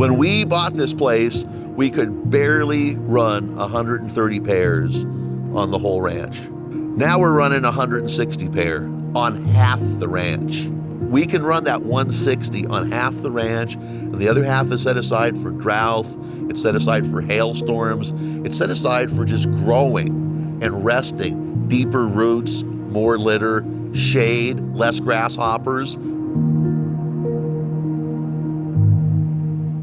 When we bought this place, we could barely run 130 pairs on the whole ranch. Now we're running 160 pair on half the ranch. We can run that 160 on half the ranch, and the other half is set aside for drought, it's set aside for hailstorms, it's set aside for just growing and resting, deeper roots, more litter, shade, less grasshoppers.